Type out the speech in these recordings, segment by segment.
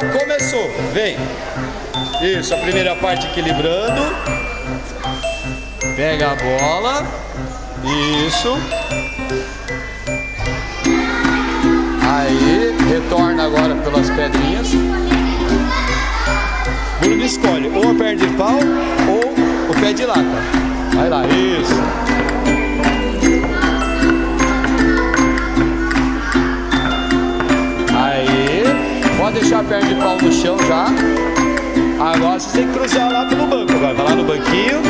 Começou, vem. Isso, a primeira parte equilibrando. Pega a bola. Isso. Aí, retorna agora pelas pedrinhas. Bruno escolhe ou a perna de pau ou o pé de lata. Vai lá, isso. Pode deixar a perna de pau no chão já. Agora vocês têm que cruzar lá pelo banco. Vai, vai lá no banquinho.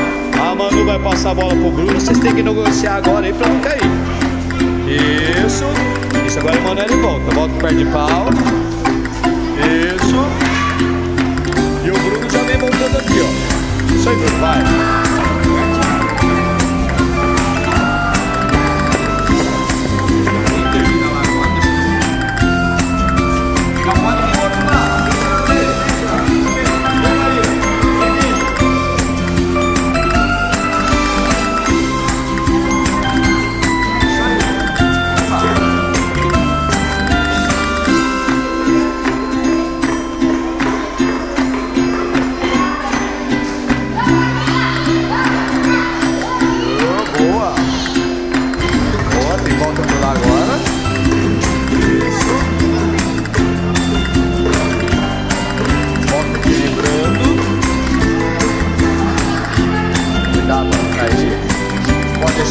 A Manu vai passar a bola pro Bruno. Vocês têm que negociar agora aí pra não cair. Isso. Isso, agora o Manoel volta. Volta com o pé de pau. Isso.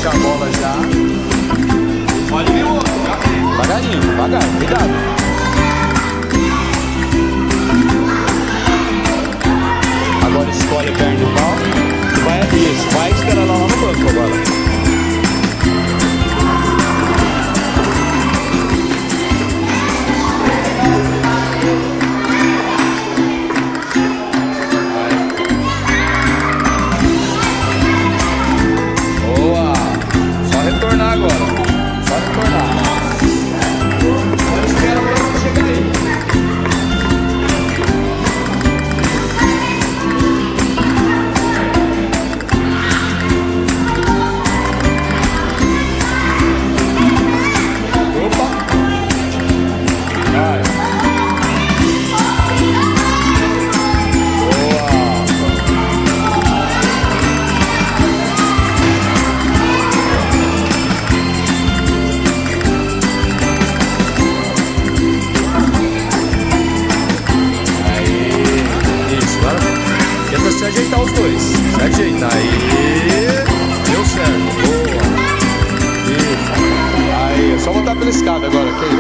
A bola já. Olha o outro, Devagarinho, devagar, cuidado. Agora escolhe a perna os dois. Se ajeita. Aí. Deu certo. Boa. Isso. Aí, é só voltar pela escada agora, ok?